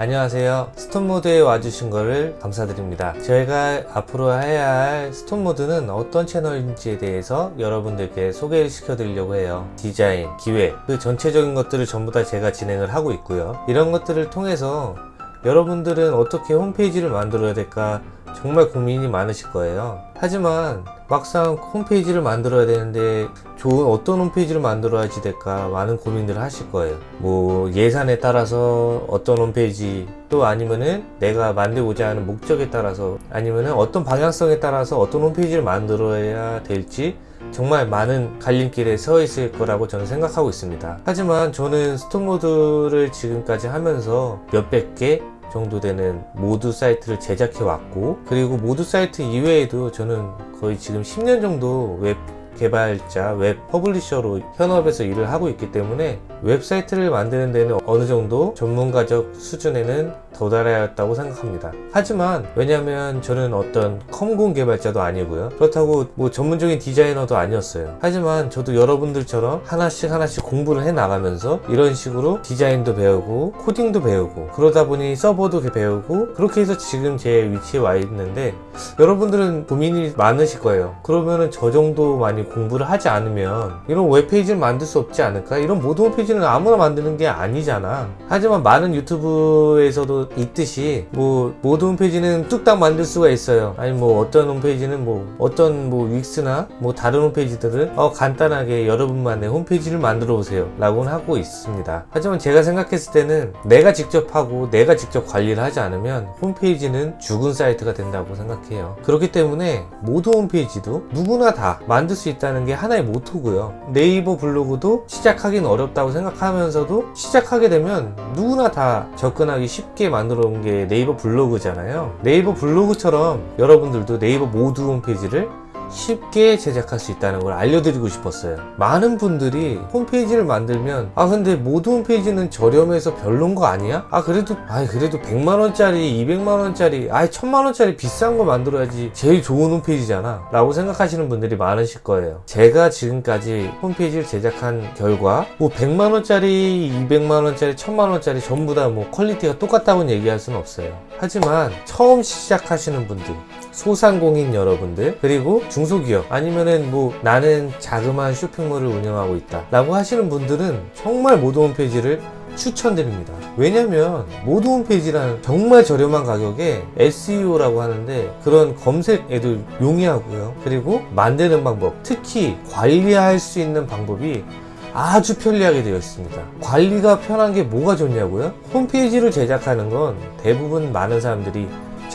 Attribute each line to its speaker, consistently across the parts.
Speaker 1: 안녕하세요. 스톤모드에 와주신 거를 감사드립니다. 저희가 앞으로 해야 할 스톤모드는 어떤 채널인지에 대해서 여러분들께 소개를 시켜 드리려고 해요. 디자인, 기획 그 전체적인 것들을 전부 다 제가 진행을 하고 있고요. 이런 것들을 통해서 여러분들은 어떻게 홈페이지를 만들어야 될까 정말 고민이 많으실 거예요. 하지만 막상 홈페이지를 만들어야 되는데 좋은 어떤 홈페이지를 만들어야지 될까 많은 고민들을 하실 거예요. 뭐 예산에 따라서 어떤 홈페이지 또 아니면은 내가 만들고자 하는 목적에 따라서 아니면은 어떤 방향성에 따라서 어떤 홈페이지를 만들어야 될지 정말 많은 갈림길에 서 있을 거라고 저는 생각하고 있습니다. 하지만 저는 스톤모두를 지금까지 하면서 몇백 개 정도 되는 모두 사이트를 제작해 왔고 그리고 모두 사이트 이외에도 저는 거의 지금 10년 정도 웹 개발자, 웹 publisher로 현업에서 일을 하고 있기 때문에 웹사이트를 만드는 데는 어느 정도 전문가적 수준에는 도달했다고 생각합니다. 하지만 왜냐면 저는 어떤 컴공 개발자도 아니고요. 그렇다고 뭐 전문적인 디자이너도 아니었어요. 하지만 저도 여러분들처럼 하나씩 하나씩 공부를 해 나가면서 이런 식으로 디자인도 배우고 코딩도 배우고 그러다 보니 서버도 배우고 그렇게 해서 지금 제 위치에 와 있는데 여러분들은 고민이 많으실 거예요. 그러면은 저 정도 많이 공부를 하지 않으면 이런 웹페이지를 만들 수 없지 않을까? 이런 모든 홈페이지는 아무나 만드는 게 아니잖아. 하지만 많은 유튜브에서도 있듯이 뭐 모든 홈페이지는 뚝딱 만들 수가 있어요. 아니 뭐 어떤 홈페이지는 뭐 어떤 뭐 윅스나 뭐 다른 홈페이지들은 어 간단하게 여러분만의 홈페이지를 만들어 오세요 라고는 하고 있습니다. 하지만 제가 생각했을 때는 내가 직접 하고 내가 직접 관리를 하지 않으면 홈페이지는 죽은 사이트가 된다고 생각해요. 그렇기 때문에 모든 홈페이지도 누구나 다 만들 수 있다는 게 하나의 모토고요. 네이버 블로그도 시작하기는 어렵다고 생각하면서도 시작하게 되면 누구나 다 접근하기 쉽게 만들어 온게 네이버 블로그잖아요. 네이버 블로그처럼 여러분들도 네이버 모두 홈페이지를 쉽게 제작할 수 있다는 걸 알려드리고 싶었어요. 많은 분들이 홈페이지를 만들면 아 근데 모두 홈페이지는 저렴해서 별론 거 아니야? 아 그래도 아 그래도 100만원짜리 200만원짜리 아 1000만원짜리 비싼 거 만들어야지 제일 좋은 홈페이지잖아. 라고 생각하시는 분들이 많으실 거예요. 제가 지금까지 홈페이지를 제작한 결과 뭐 100만원짜리 200만원짜리 1000만원짜리 전부 다 뭐 퀄리티가 똑같다고는 얘기할 수는 없어요. 하지만 처음 시작하시는 분들 소상공인 여러분들 그리고 중소기업 아니면은 뭐 나는 자그마한 쇼핑몰을 운영하고 있다 라고 하시는 분들은 정말 모드 홈페이지를 추천드립니다. 왜냐면 모드 홈페이지란 정말 저렴한 가격에 SEO라고 하는데 그런 검색에도 용이하고요. 그리고 만드는 방법 특히 관리할 수 있는 방법이 아주 편리하게 되어 있습니다. 관리가 편한 게 뭐가 좋냐고요? 홈페이지를 제작하는 건 대부분 많은 사람들이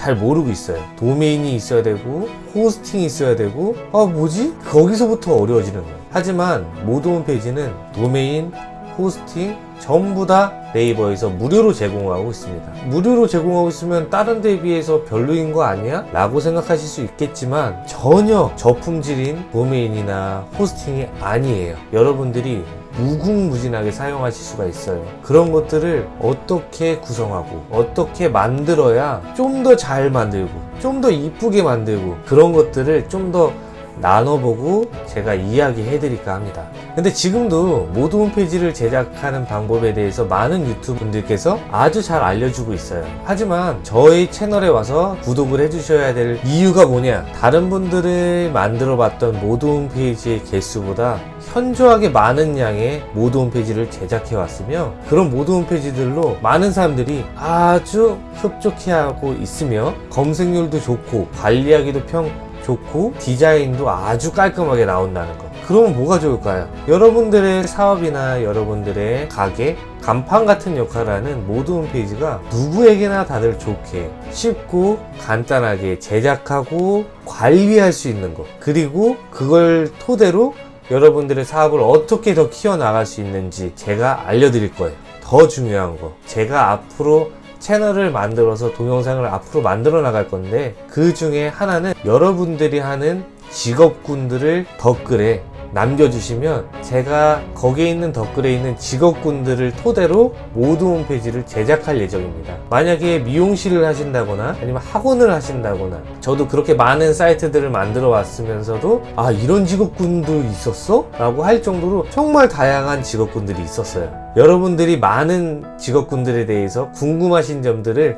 Speaker 1: 잘 모르고 있어요 도메인이 있어야 되고 호스팅이 있어야 되고 아 뭐지? 거기서부터 어려워지는 거예요 하지만 모드 홈페이지는 도메인, 호스팅 전부 다 네이버에서 무료로 제공하고 있습니다. 무료로 제공하고 있으면 다른 데에 비해서 별로인 거 아니야? 라고 생각하실 수 있겠지만 전혀 저품질인 도메인이나 호스팅이 아니에요. 여러분들이 무궁무진하게 사용하실 수가 있어요. 그런 것들을 어떻게 구성하고 어떻게 만들어야 좀 더 잘 만들고 좀 더 이쁘게 만들고 그런 것들을 좀더 나눠보고 제가 이야기해 드릴까 합니다. 근데 지금도 모두 홈페이지를 제작하는 방법에 대해서 많은 유튜브 분들께서 아주 잘 알려주고 있어요. 하지만 저희 채널에 와서 구독을 해주셔야 될 이유가 뭐냐? 다른 분들이 만들어 봤던 모두 홈페이지의 개수보다 현저하게 많은 양의 모두 홈페이지를 제작해 왔으며 그런 모두 홈페이지들로 많은 사람들이 아주 흡족해 하고 있으며 검색률도 좋고 관리하기도 편 좋고 디자인도 아주 깔끔하게 나온다는 거. 그러면 뭐가 좋을까요? 여러분들의 사업이나 여러분들의 가게 간판 같은 역할을 하는 모드 홈페이지가 누구에게나 다들 좋게 쉽고 간단하게 제작하고 관리할 수 있는 것 그리고 그걸 토대로 여러분들의 사업을 어떻게 더 키워나갈 수 있는지 제가 알려드릴 거예요. 더 중요한 거. 제가 앞으로 채널을 만들어서 동영상을 앞으로 만들어 나갈 건데 그 중에 하나는 여러분들이 하는 직업군들을 댓글에 남겨주시면 제가 거기에 있는 댓글에 있는 직업군들을 토대로 모두 홈페이지를 제작할 예정입니다. 만약에 미용실을 하신다거나 아니면 학원을 하신다거나 저도 그렇게 많은 사이트들을 만들어 왔으면서도 아 이런 직업군도 있었어? 라고 할 정도로 정말 다양한 직업군들이 있었어요. 여러분들이 많은 직업군들에 대해서 궁금하신 점들을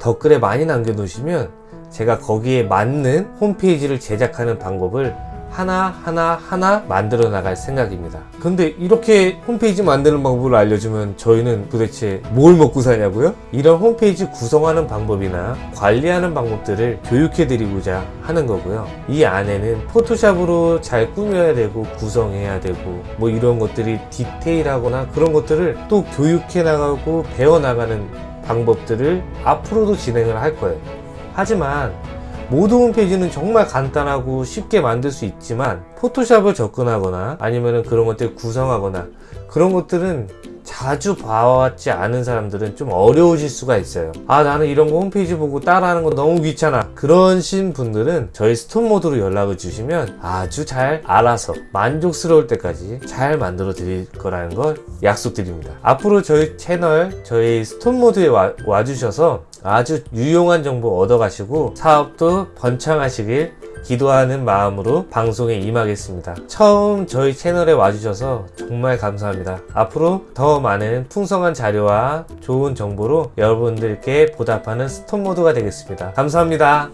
Speaker 1: 댓글에 많이 남겨놓으시면 제가 거기에 맞는 홈페이지를 제작하는 방법을 하나하나 하나 만들어 나갈 생각입니다. 근데 이렇게 홈페이지 만드는 방법을 알려주면 저희는 도대체 뭘 먹고 사냐고요? 이런 홈페이지 구성하는 방법이나 관리하는 방법들을 교육해 드리고자 하는 거고요. 이 안에는 포토샵으로 잘 꾸며야 되고 구성해야 되고 뭐 이런 것들이 디테일하거나 그런 것들을 또 교육해 나가고 배워 나가는 방법들을 앞으로도 진행을 할 거예요. 하지만 모두 홈페이지는 정말 간단하고 쉽게 만들 수 있지만 포토샵을 접근하거나 아니면 그런 것들 구성하거나 그런 것들은 자주 봐왔지 않은 사람들은 좀 어려우실 수가 있어요. 아 나는 이런 거 홈페이지 보고 따라하는 거 너무 귀찮아. 그러신 분들은 저희 스톤 모드로 연락을 주시면 아주 잘 알아서 만족스러울 때까지 잘 만들어 드릴 거라는 걸 약속드립니다. 앞으로 저희 채널 저희 스톤 모두에 와, 와주셔서 아주 유용한 정보 얻어 가시고 사업도 번창하시길 기도하는 마음으로 방송에 임하겠습니다. 처음 저희 채널에 와주셔서 정말 감사합니다. 앞으로 더 많은 풍성한 자료와 좋은 정보로 여러분들께 보답하는 스톤 모두가 되겠습니다. 감사합니다.